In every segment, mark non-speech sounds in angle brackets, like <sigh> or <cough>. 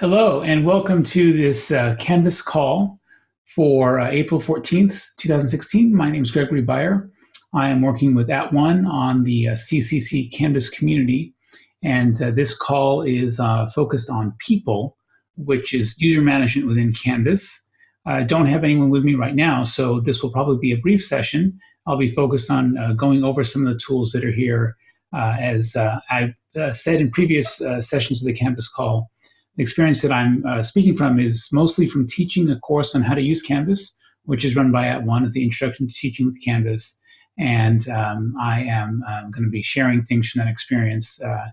Hello, and welcome to this uh, Canvas call for uh, April 14th, 2016. My name is Gregory Beyer. I am working with At @ONE on the uh, CCC Canvas community, and uh, this call is uh, focused on people, which is user management within Canvas. I don't have anyone with me right now, so this will probably be a brief session. I'll be focused on uh, going over some of the tools that are here. as I've said in previous sessions of the Canvas call, experience that I'm uh, speaking from is mostly from teaching a course on how to use Canvas, which is run by at @ONE at the Introduction to Teaching with Canvas. And um, I am um, going to be sharing things from that experience. Uh,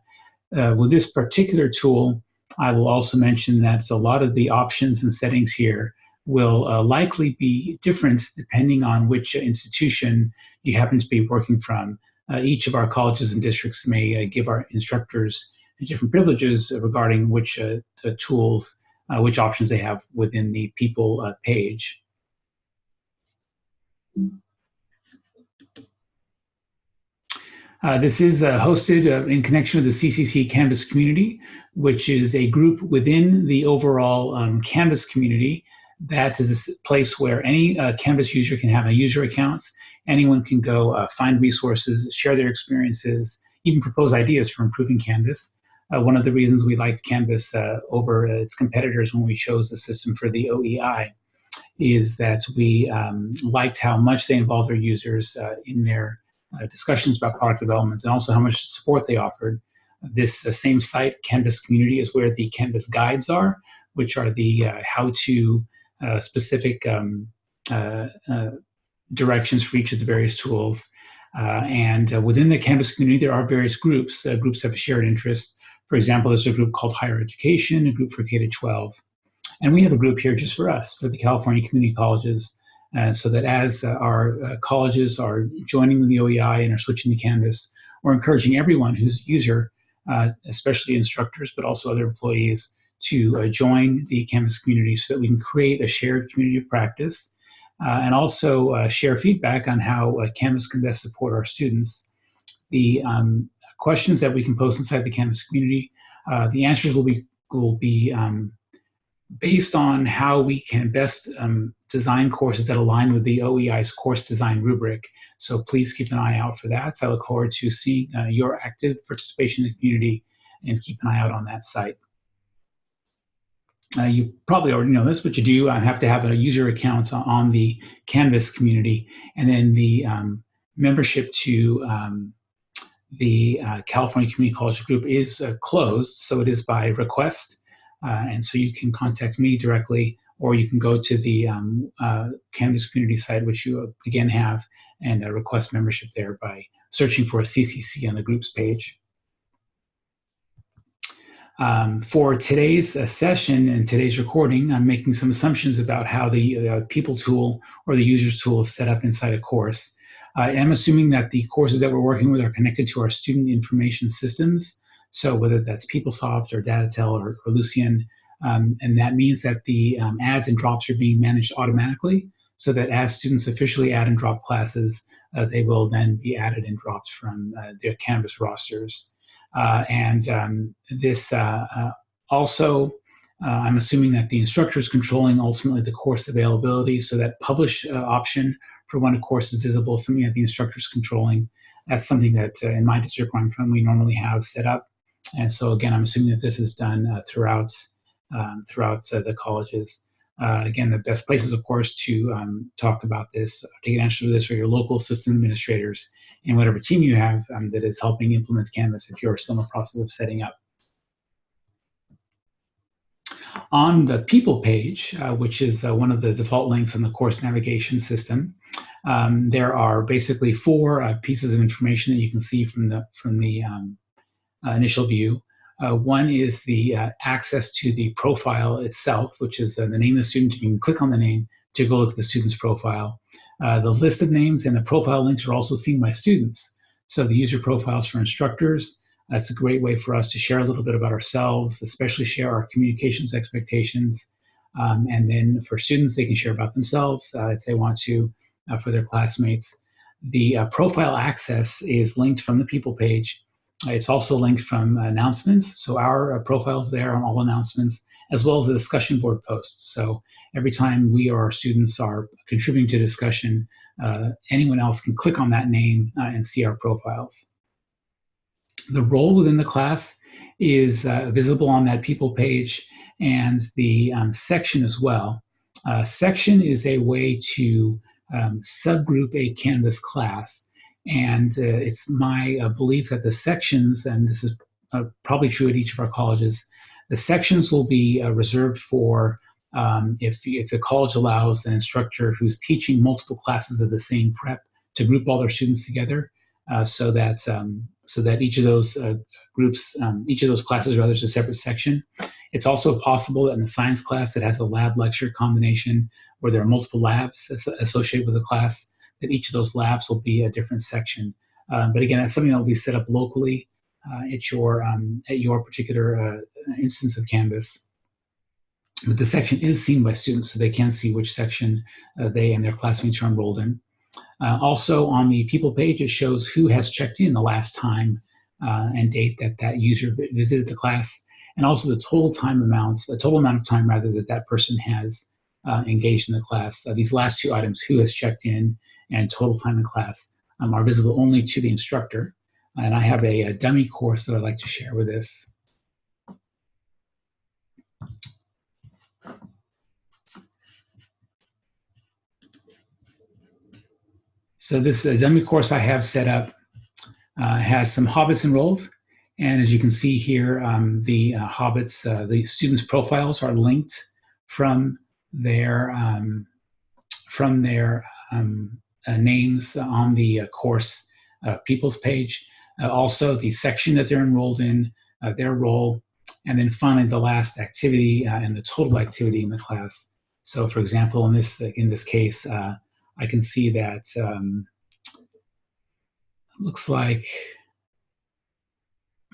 uh, with this particular tool, I will also mention that a lot of the options and settings here will uh, likely be different depending on which institution you happen to be working from. Uh, each of our colleges and districts may uh, give our instructors different privileges regarding which uh, tools, uh, which options they have within the people uh, page. Uh, this is uh, hosted uh, in connection with the CCC Canvas community, which is a group within the overall um, Canvas community that is a place where any Canvas user can have a user account. Anyone can go find resources, share their experiences, even propose ideas for improving Canvas. Uh, one of the reasons we liked Canvas uh, over its competitors when we chose the system for the OEI is that we um, liked how much they involved their users uh, in their uh, discussions about product development and also how much support they offered. This uh, same site, Canvas Community, is where the Canvas guides are, which are the uh, how-to specific um, directions for each of the various tools. and within the Canvas community, there are various groups. groups have a shared interest for example, there's a group called Higher Education, a group for K-12. And we have a group here just for us, for the California Community Colleges, uh, so that as uh, our uh, colleges are joining the OEI and are switching to Canvas, we're encouraging everyone who's a user, uh, especially instructors, but also other employees, to uh, join the Canvas community so that we can create a shared community of practice uh, and also share feedback on how Canvas can best support our students. The um, questions that we can post inside the Canvas community. Uh, the answers will be will be um, based on how we can best um, design courses that align with the OEI's course design rubric. So please keep an eye out for that. So I look forward to seeing uh, your active participation in the community and keep an eye out on that site. Uh, you probably already know this, but you do uh, have to have a user account on the Canvas community and then the um, membership to um, the uh, California Community College Group is uh, closed, so it is by request. Uh, and so you can contact me directly, or you can go to the um, uh, Canvas community site, which you uh, again have, and uh, request membership there by searching for a CCC on the groups page. Um, for today's session and today's recording, I'm making some assumptions about how the people tool or the users tool is set up inside a course. I am assuming that the courses that we're working with are connected to our student information systems. So whether that's PeopleSoft or Datatel or, or Ellucian, um, and that means that the um, adds and drops are being managed automatically so that as students officially add and drop classes, uh, they will then be added and dropped from uh, their Canvas rosters. Uh, and um, this uh, uh, also, uh, I'm assuming that the instructor is controlling ultimately the course availability so that publish option for when a course is visible, something that the instructor is controlling. That's something that uh, in my district where I'm from, we normally have set up. And so again, I'm assuming that this is done uh, throughout, um, throughout uh, the colleges. Uh, again, the best places, of course, to um, talk about this, to get answers to this are your local system administrators and whatever team you have um, that is helping implement Canvas if you're still in the process of setting up. On the people page, uh, which is uh, one of the default links in the course navigation system, um, there are basically four uh, pieces of information that you can see from the, from the um, uh, initial view. Uh, one is the uh, access to the profile itself, which is the name of the student. You can click on the name to go look at the student's profile. the list of names and the profile links are also seen by students. So the user profiles for instructors, that's a great way for us to share a little bit about ourselves, especially share our communications expectations. Um, and then for students, they can share about themselves uh, if they want to uh, for their classmates. The uh, profile access is linked from the people page it's also linked from announcements. So our uh, profiles there on all announcements, as well as the discussion board posts. So every time we or our students are contributing to discussion, uh, anyone else can click on that name and see our profiles. The role within the class is uh, visible on that people page and the um, section as well. Uh, section is a way to um, subgroup a Canvas class. And uh, it's my uh, belief that the sections, and this is uh, probably true at each of our colleges, the sections will be uh, reserved for um, if, if the college allows an instructor who's teaching multiple classes of the same prep to group all their students together so that um, so that each of those uh, groups, um, each of those classes rather is a separate section. It's also possible that in the science class that has a lab lecture combination where there are multiple labs associated with the class, that each of those labs will be a different section. Um, but again, that's something that will be set up locally uh, at your um, at your particular uh, instance of Canvas. But the section is seen by students, so they can see which section uh, they and their classmates are enrolled in. Uh, also on the people page, it shows who has checked in the last time uh, and date that that user visited the class, and also the total time amount, the total amount of time rather that that person has uh, engaged in the class. Uh, these last two items, who has checked in and total time in class, um, are visible only to the instructor. And I have a, a dummy course that I'd like to share with this. So this dummy course I have set up uh, has some hobbits enrolled. And as you can see here, um, the uh, hobbits, uh, the students' profiles are linked from their um, from their um, uh, names on the uh, course uh, people's page. also, the section that they're enrolled in, their role, and then finally the last activity and the total activity in the class. So, for example, in this in this case, I can see that um, looks like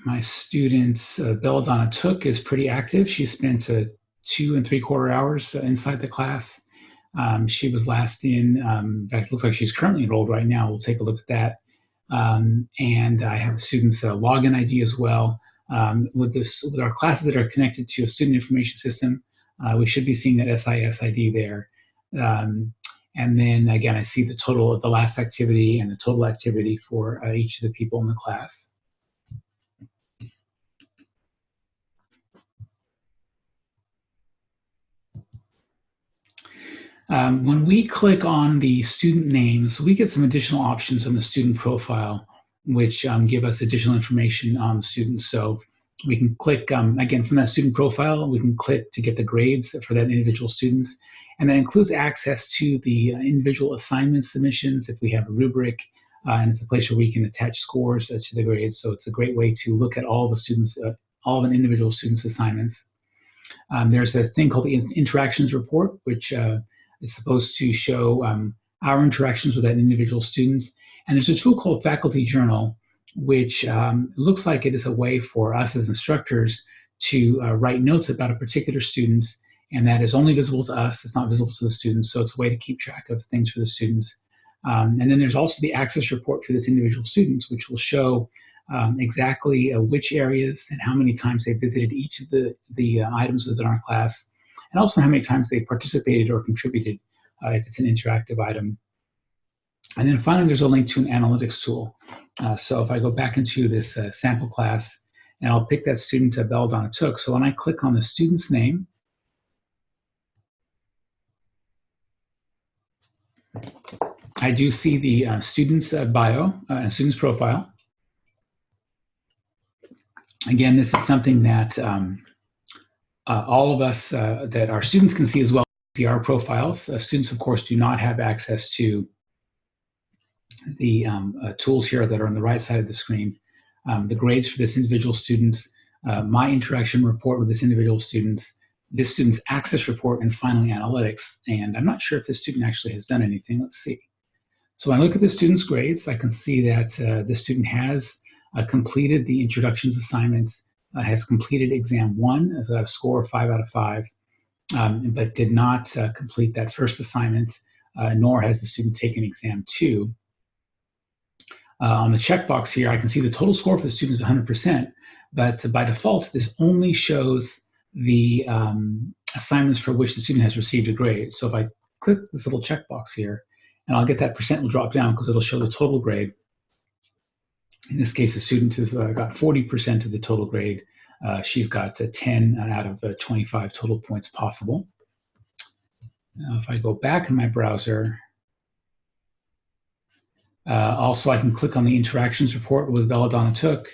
my student uh, Belladonna Took is pretty active. She spent uh, two and three quarter hours uh, inside the class. Um, she was last in, um, in fact, it looks like she's currently enrolled right now. We'll take a look at that. Um, and I have student's uh, login ID as well. Um, with, this, with our classes that are connected to a student information system, uh, we should be seeing that SIS ID there. Um, and then again, I see the total of the last activity and the total activity for uh, each of the people in the class. Um, when we click on the student names, we get some additional options on the student profile, which um, give us additional information on students. So we can click, um, again, from that student profile, we can click to get the grades for that individual students. And that includes access to the uh, individual assignment submissions if we have a rubric, uh, and it's a place where we can attach scores uh, to the grades. So it's a great way to look at all the students, uh, all of an individual student's assignments. Um, there's a thing called the interactions report, which uh, is supposed to show um, our interactions with that individual students. And there's a tool called Faculty Journal, which um, looks like it is a way for us as instructors to uh, write notes about a particular student and that is only visible to us. It's not visible to the students. So it's a way to keep track of things for the students. Um, and then there's also the access report for this individual students, which will show um, exactly uh, which areas and how many times they visited each of the, the uh, items within our class, and also how many times they participated or contributed uh, if it's an interactive item. And then finally, there's a link to an analytics tool. Uh, so if I go back into this uh, sample class, and I'll pick that student to Belladonna Took. So when I click on the student's name, I do see the uh, student's uh, bio uh, and student's profile. Again, this is something that um, uh, all of us, that our students can see as well, see our profiles. Students, of course, do not have access to the um, tools here that are on the right side of the screen. Um, the grades for this individual students, my interaction report with this individual students, this student's access report, and finally analytics. And I'm not sure if this student actually has done anything. Let's see. So when I look at the student's grades, I can see that uh, the student has uh, completed the introductions assignments, uh, has completed exam one, as a score of five out of five, um, but did not uh, complete that first assignment, uh, nor has the student taken exam two. Uh, on the checkbox here, I can see the total score for the student is 100%, but by default, this only shows the um, assignments for which the student has received a grade. So if I click this little checkbox here, and I'll get that percent will drop down because it'll show the total grade. In this case, the student has uh, got 40% of the total grade. Uh, she's got uh, 10 out of 25 total points possible. Now, if I go back in my browser, uh, also I can click on the interactions report with Belladonna Took,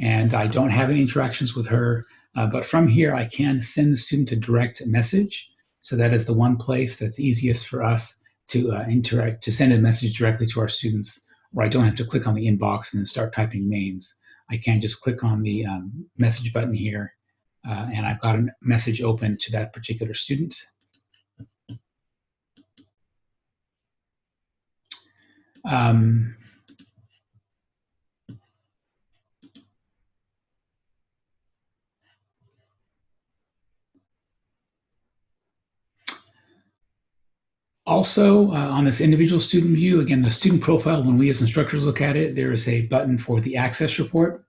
and I don't have any interactions with her, uh, but from here I can send the student a direct message. So that is the one place that's easiest for us to uh, interact, to send a message directly to our students, where I don't have to click on the inbox and then start typing names. I can just click on the um, message button here, uh, and I've got a message open to that particular student. Um, Also, uh, on this individual student view, again, the student profile, when we as instructors look at it, there is a button for the access report.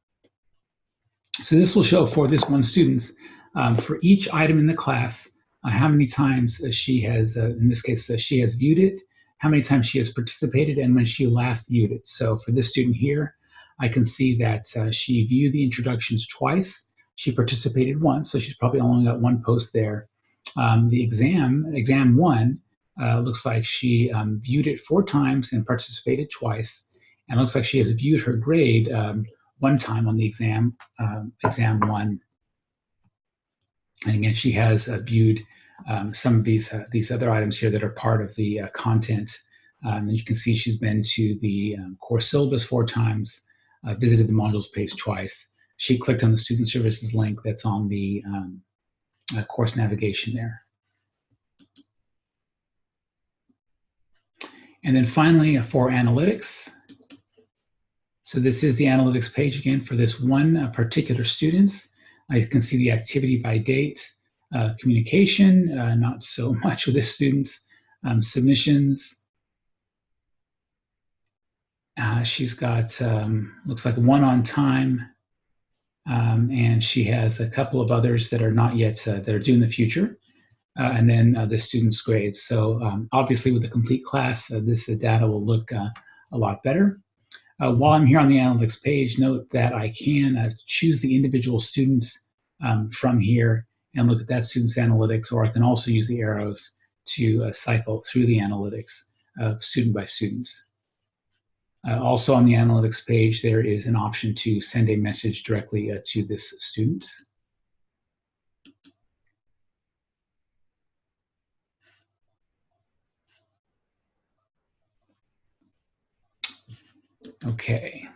So this will show for this one student, um, for each item in the class, uh, how many times uh, she has, uh, in this case, uh, she has viewed it, how many times she has participated, and when she last viewed it. So for this student here, I can see that uh, she viewed the introductions twice. She participated once, so she's probably only got one post there. Um, the exam, exam one, uh, looks like she um, viewed it four times and participated twice. And looks like she has viewed her grade um, one time on the exam, um, exam one. And again, she has uh, viewed um, some of these, uh, these other items here that are part of the uh, content. Um, and you can see she's been to the um, course syllabus four times, uh, visited the modules page twice. She clicked on the student services link that's on the uh, course navigation there. And then finally, uh, for analytics. So this is the analytics page again for this one uh, particular students. I can see the activity by date, uh, communication, uh, not so <laughs> much with the student's um, submissions. Uh, she's got, um, looks like one on time, um, and she has a couple of others that are not yet, uh, that are due in the future uh, and then uh, the student's grades. So um, obviously with a complete class, this data will look a lot better. While I'm here on the analytics page, note that I can choose the individual students um, from here and look at that student's analytics, or I can also use the arrows to uh, cycle through the analytics student by student. Uh, also on the analytics page, there is an option to send a message directly uh, to this student. Okay.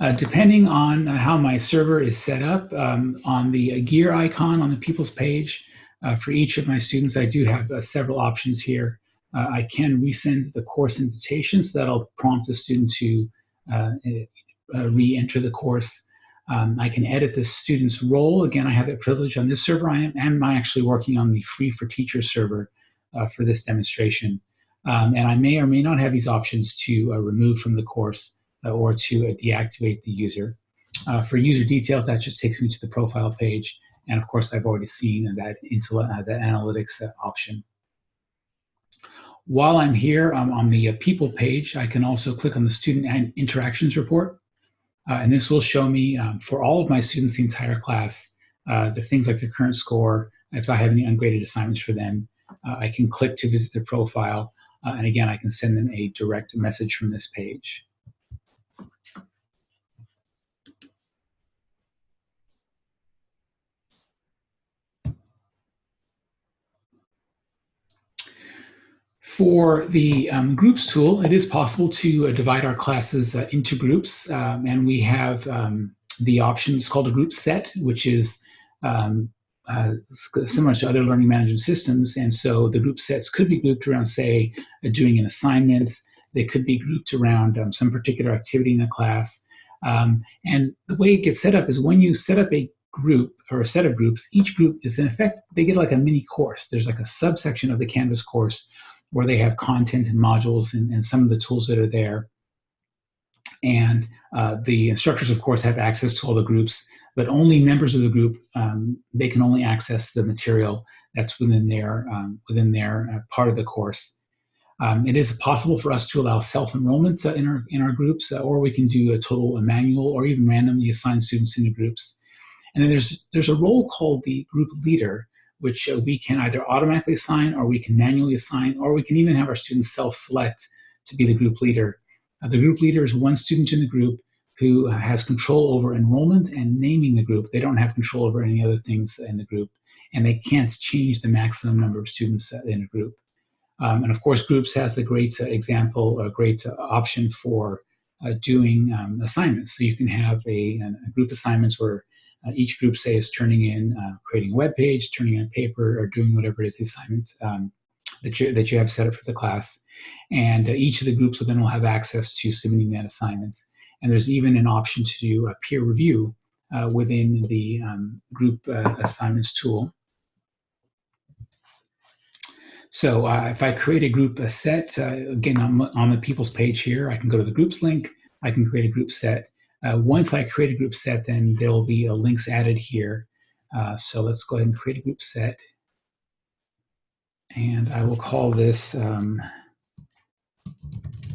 Uh, depending on uh, how my server is set up, um, on the gear icon on the People's page, uh, for each of my students, I do have uh, several options here. Uh, I can resend the course invitation, so that'll prompt the student to uh, re-enter the course. Um, I can edit the student's role. Again, I have that privilege on this server. I am, am actually working on the free for teachers server for this demonstration. Um, and I may or may not have these options to uh, remove from the course uh, or to uh, deactivate the user. Uh, for user details, that just takes me to the profile page. And of course, I've already seen that, uh, that analytics uh, option. While I'm here um, on the people page, I can also click on the student interactions report. and this will show me um, for all of my students, the entire class, the things like their current score, if I have any ungraded assignments for them, I can click to visit their profile. Uh, and again, I can send them a direct message from this page. For the um, groups tool, it is possible to uh, divide our classes uh, into groups, um, and we have um, the option, it's called a group set, which is um, uh, similar to other learning management systems. And so the group sets could be grouped around, say, uh, doing an assignment. They could be grouped around um, some particular activity in the class. Um, and the way it gets set up is when you set up a group or a set of groups, each group is in effect, they get like a mini course. There's like a subsection of the Canvas course where they have content and modules and, and some of the tools that are there. And uh, the instructors, of course, have access to all the groups, but only members of the group, um, they can only access the material that's within their, um, within their uh, part of the course. Um, it is possible for us to allow self-enrollment uh, in, our, in our groups, uh, or we can do a total a manual or even randomly assign students into groups. And then there's, there's a role called the group leader, which uh, we can either automatically assign or we can manually assign, or we can even have our students self-select to be the group leader. Uh, the group leader is one student in the group who has control over enrollment and naming the group. They don't have control over any other things in the group, and they can't change the maximum number of students in a group. Um, and of course, Groups has a great uh, example, a great uh, option for uh, doing um, assignments. So you can have a, a group assignments where uh, each group, say, is turning in, uh, creating a web page, turning in a paper, or doing whatever it is the assignments um, that, you, that you have set up for the class. And uh, each of the groups will then will have access to submitting that assignments. And there's even an option to do a peer review within the um, group assignments tool. So uh, if I create a group a set, uh, again, on, on the people's page here, I can go to the groups link, I can create a group set. Uh, once I create a group set, then there will be a links added here. Uh, so let's go ahead and create a group set. And I will call this um,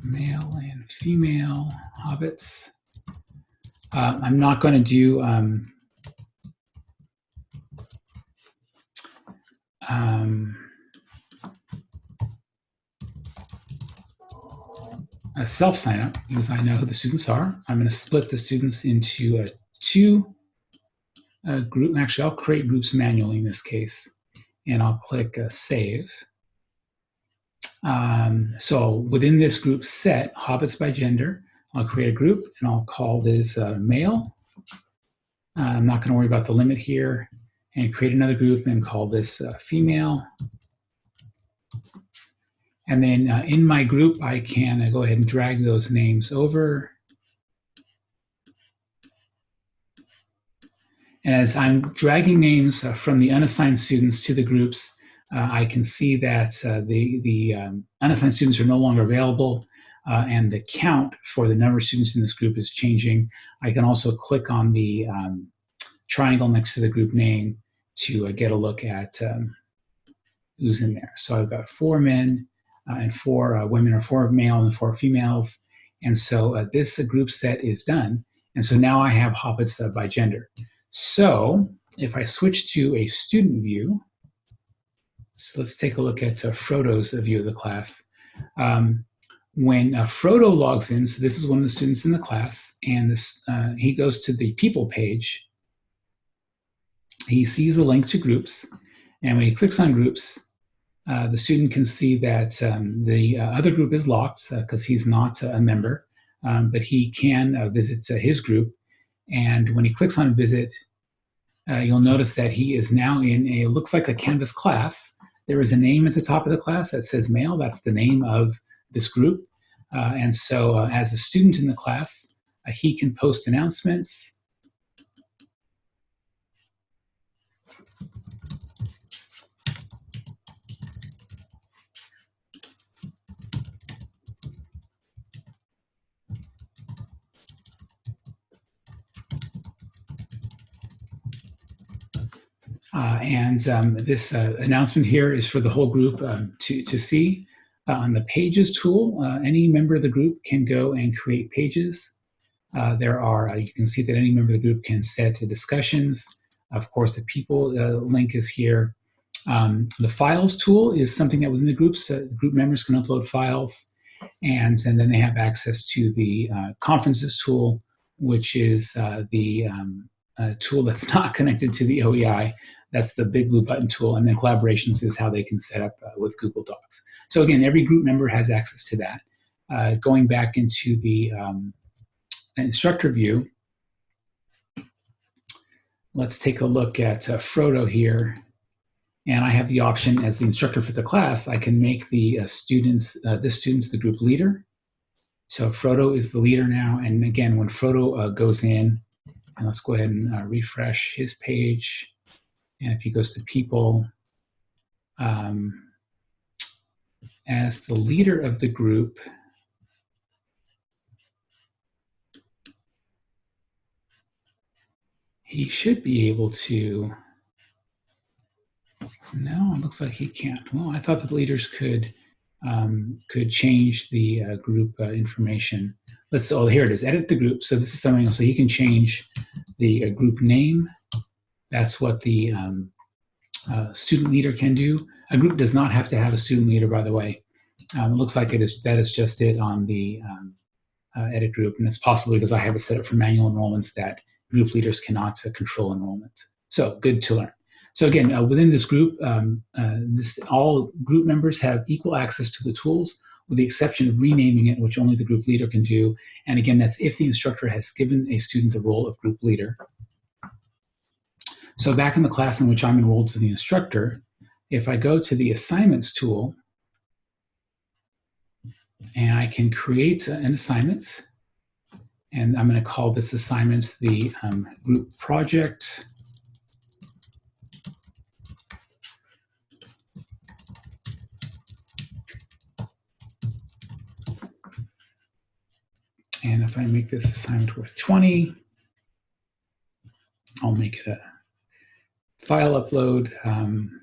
male and female hobbits. Uh, I'm not going to do um, um, a self sign up because I know who the students are. I'm going to split the students into uh, two uh, group. Actually, I'll create groups manually in this case, and I'll click uh, Save. Um, so within this group set, Hobbits by gender, I'll create a group and I'll call this uh, male. Uh, I'm not going to worry about the limit here and create another group and call this uh, female. And then uh, in my group, I can uh, go ahead and drag those names over. And as I'm dragging names uh, from the unassigned students to the groups, uh, I can see that uh, the, the um, unassigned students are no longer available uh, and the count for the number of students in this group is changing. I can also click on the um, triangle next to the group name to get a look at um, who's in there. So I've got four men, and four uh, women or four male and four females. And so uh, this group set is done. And so now I have hobbits by gender. So if I switch to a student view, so let's take a look at Frodo's view of the class. Um, when uh, Frodo logs in, so this is one of the students in the class, and this uh, he goes to the people page, he sees a link to groups, and when he clicks on groups, uh, the student can see that um, the uh, other group is locked because uh, he's not a member, um, but he can uh, visit uh, his group. And when he clicks on visit, you'll notice that he is now in a, looks like a Canvas class. There is a name at the top of the class that says male. That's the name of this group. and so as a student in the class, he can post announcements, Uh, and um, this uh, announcement here is for the whole group um, to, to see. Uh, on the Pages tool, uh, any member of the group can go and create pages. Uh, there are, uh, you can see that any member of the group can set discussions. Of course, the people link is here. Um, the Files tool is something that within the groups, group members can upload files. And, and then they have access to the Conferences tool, which is the um, tool that's <laughs> not connected to the OEI, that's the big blue button tool. And then collaborations is how they can set up uh, with Google Docs. So again, every group member has access to that. Uh, going back into the um, instructor view, let's take a look at uh, Frodo here. And I have the option as the instructor for the class, I can make the uh, students, uh, this student's the group leader. So Frodo is the leader now. And again, when Frodo uh, goes in, and let's go ahead and refresh his page. And if he goes to people, um, as the leader of the group, he should be able to, no, it looks like he can't. Well, I thought the leaders could um, could change the uh, group uh, information. Let's, oh, here it is, edit the group. So this is something, so he can change the uh, group name. That's what the um, uh, student leader can do. A group does not have to have a student leader, by the way. Um, it looks like it is that is just it on the um, uh, edit group, and it's possible because I have it set up for manual enrollments that group leaders cannot uh, control enrollments. So good to learn. So again, uh, within this group, um, uh, this, all group members have equal access to the tools with the exception of renaming it, which only the group leader can do. And again, that's if the instructor has given a student the role of group leader. So back in the class in which I'm enrolled to the instructor, if I go to the assignments tool, and I can create an assignment, and I'm going to call this assignment the um, group project. And if I make this assignment worth 20, I'll make it a file upload, um,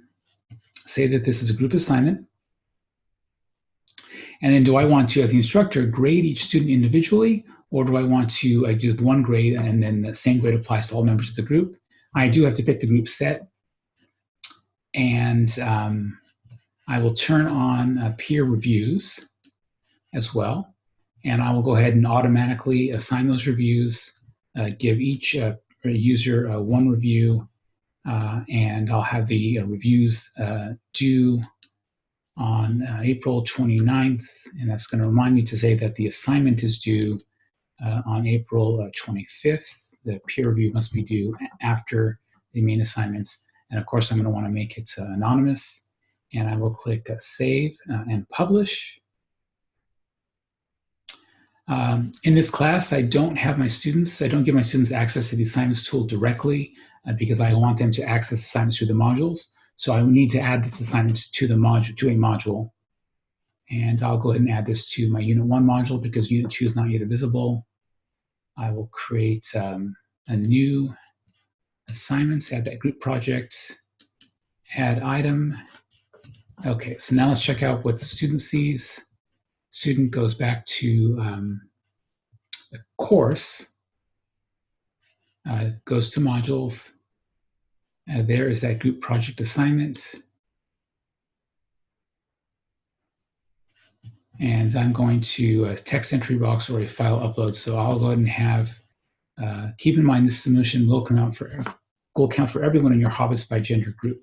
say that this is a group assignment. And then do I want to, as the instructor, grade each student individually, or do I want to I do one grade and then the same grade applies to all members of the group? I do have to pick the group set. And um, I will turn on uh, peer reviews as well. And I will go ahead and automatically assign those reviews, uh, give each uh, user uh, one review, and I'll have the uh, reviews uh, due on April 29th, and that's going to remind me to say that the assignment is due on April 25th. The peer review must be due after the main assignments. And of course, I'm going to want to make it anonymous. And I will click Save and Publish. Um, in this class, I don't have my students, I don't give my students access to the assignments tool directly uh, because I want them to access assignments through the modules. So I need to add this assignment to the module to a module. And I'll go ahead and add this to my Unit 1 module because Unit 2 is not yet visible. I will create um, a new assignment, add that group project, add item. Okay, so now let's check out what the student sees. Student goes back to um, the course uh, goes to modules. Uh, there is that group project assignment. And I'm going to a text entry box or a file upload. So I'll go ahead and have, uh, keep in mind this submission will come out for, will count for everyone in your Hobbits by gender group.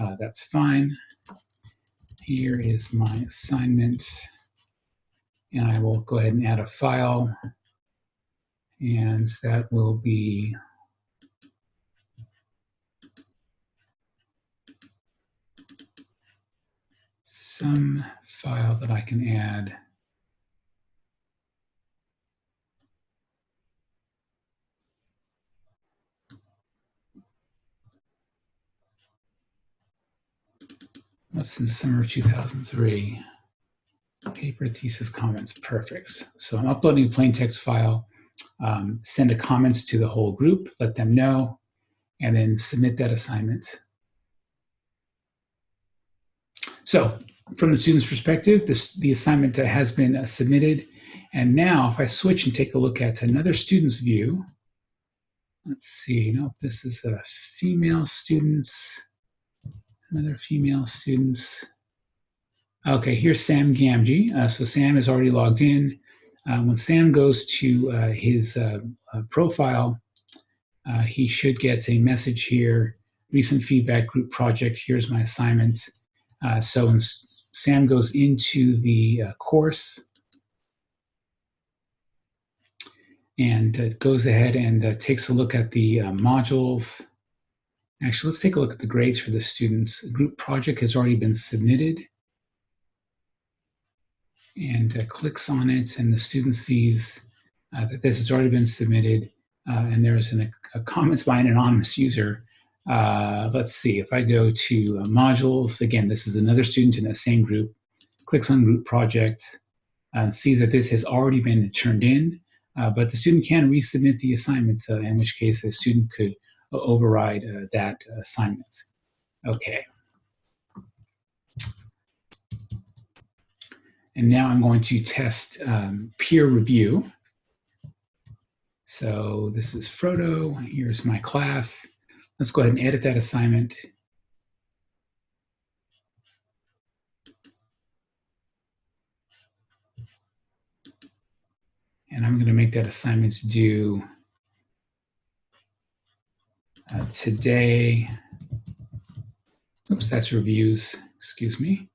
Uh, that's fine. Here is my assignment. And I will go ahead and add a file and that will be some file that I can add What's in summer 2003? Paper thesis comments, perfect. So I'm uploading a plain text file um, send a comments to the whole group, let them know, and then submit that assignment. So from the student's perspective, this, the assignment has been uh, submitted. And now if I switch and take a look at another student's view, let's see, no, this is a female students, another female students. Okay, here's Sam Gamgee. Uh, so Sam is already logged in. Uh, when Sam goes to uh, his uh, uh profile, uh, he should get a message here, recent feedback group project, here's my assignment. Uh, so when Sam goes into the course and goes ahead and takes a look at the modules, Actually, let's take a look at the grades for the students. group project has already been submitted and uh, clicks on it and the student sees uh, that this has already been submitted uh, and there's an, a comments by an anonymous user. Uh, let's see, if I go to uh, modules, again, this is another student in the same group. clicks on group project, and sees that this has already been turned in, but the student can resubmit the assignments, in which case the student could override that assignment. Okay. And now I'm going to test um, peer review. So this is Frodo. Here's my class. Let's go ahead and edit that assignment. And I'm going to make that assignment due uh, today. Oops, that's reviews. Excuse me.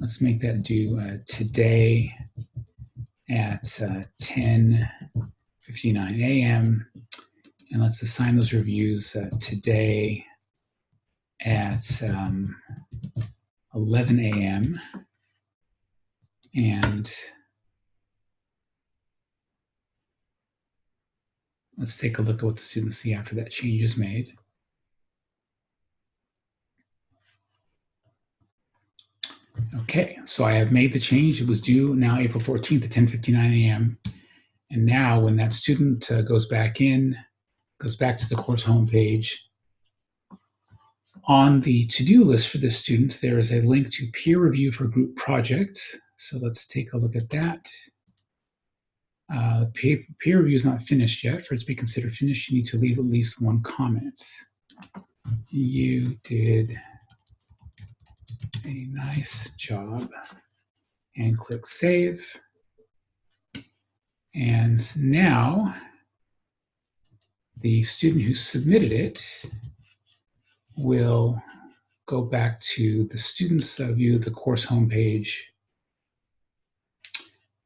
Let's make that due uh, today at uh, 10 59 a.m. And let's assign those reviews uh, today at um, 11 a.m. And let's take a look at what the students see after that change is made. Okay, so I have made the change. It was due now April 14th at 10.59 a.m. And now when that student uh, goes back in, goes back to the course homepage, on the to-do list for this student, there is a link to peer review for group projects. So let's take a look at that. Uh, peer, peer review is not finished yet. For it to be considered finished, you need to leave at least one comment. You did nice job. And click Save. And now the student who submitted it will go back to the student's view the course homepage.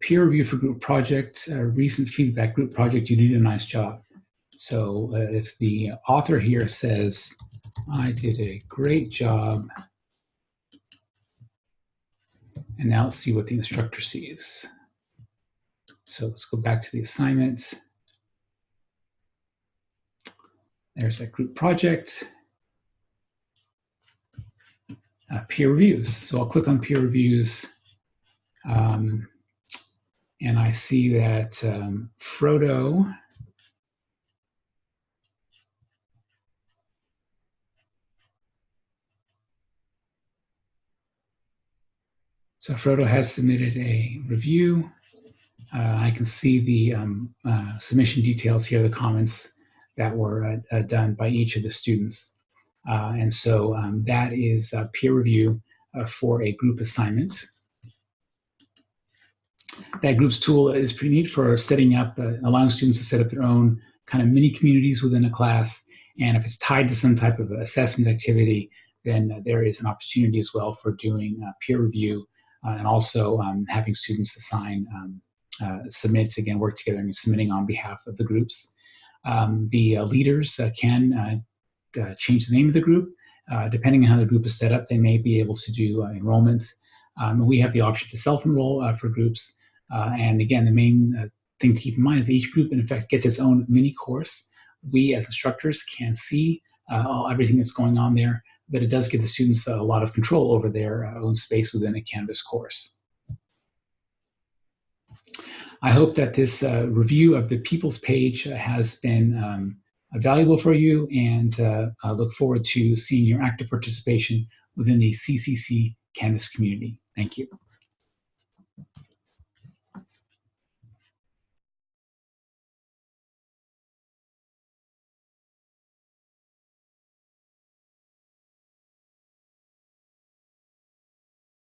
Peer review for group project, uh, recent feedback group project, you did a nice job. So uh, if the author here says, I did a great job, and now let's see what the instructor sees. So let's go back to the assignment. There's that group project. Uh, peer reviews. So I'll click on peer reviews. Um, and I see that um, Frodo So Frodo has submitted a review. Uh, I can see the um, uh, submission details here, the comments that were uh, uh done by each of the students. Uh, and so um, that is peer review uh, for a group assignment. That groups tool is pretty neat for setting up, allowing students to set up their own kind of mini communities within a class. And if it's tied to some type of assessment activity, then there is an opportunity as well for doing peer review and also um, having students assign, um, uh, submit, again, work together and submitting on behalf of the groups. Um, the uh, leaders can change the name of the group. depending on how the group is set up, they may be able to do enrollments. Um, we have the option to self-enroll for groups. and again, the main thing to keep in mind is that each group, in effect, gets its own mini course. We, as instructors, can see uh, everything that's going on there but it does give the students a lot of control over their uh, own space within a Canvas course. I hope that this uh, review of the People's page has been um, valuable for you and uh, I look forward to seeing your active participation within the CCC Canvas community. Thank you.